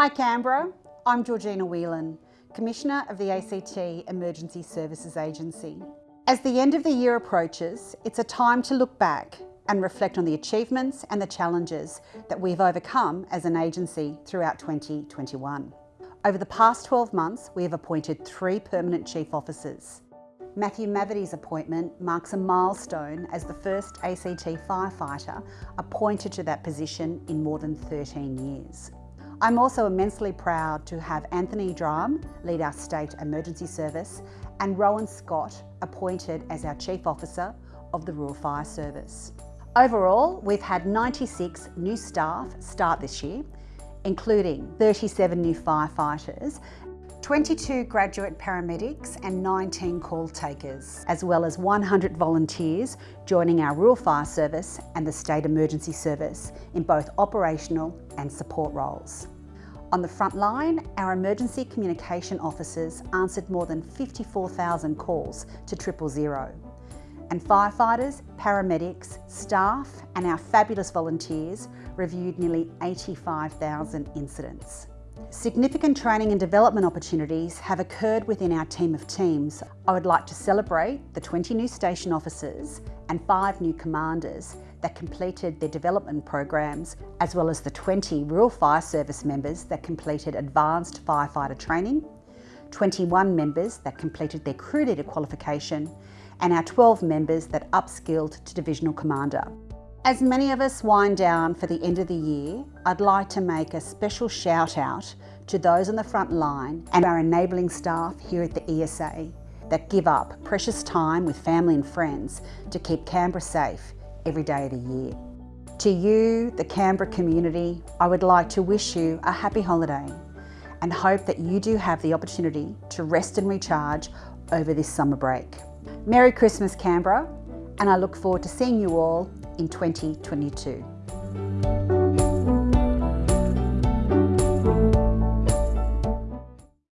Hi Canberra, I'm Georgina Whelan, Commissioner of the ACT Emergency Services Agency. As the end of the year approaches, it's a time to look back and reflect on the achievements and the challenges that we've overcome as an agency throughout 2021. Over the past 12 months, we have appointed three permanent chief officers. Matthew Mavity's appointment marks a milestone as the first ACT firefighter appointed to that position in more than 13 years. I'm also immensely proud to have Anthony Drum lead our State Emergency Service and Rohan Scott appointed as our Chief Officer of the Rural Fire Service. Overall, we've had 96 new staff start this year, including 37 new firefighters 22 graduate paramedics and 19 call takers, as well as 100 volunteers joining our Rural Fire Service and the State Emergency Service in both operational and support roles. On the front line, our emergency communication officers answered more than 54,000 calls to triple zero. And firefighters, paramedics, staff and our fabulous volunteers reviewed nearly 85,000 incidents. Significant training and development opportunities have occurred within our team of teams. I would like to celebrate the 20 new station officers and five new commanders that completed their development programs, as well as the 20 Rural Fire Service members that completed advanced firefighter training, 21 members that completed their crew leader qualification, and our 12 members that upskilled to divisional commander. As many of us wind down for the end of the year, I'd like to make a special shout out to those on the front line and our enabling staff here at the ESA that give up precious time with family and friends to keep Canberra safe every day of the year. To you, the Canberra community, I would like to wish you a happy holiday and hope that you do have the opportunity to rest and recharge over this summer break. Merry Christmas Canberra and I look forward to seeing you all in 2022.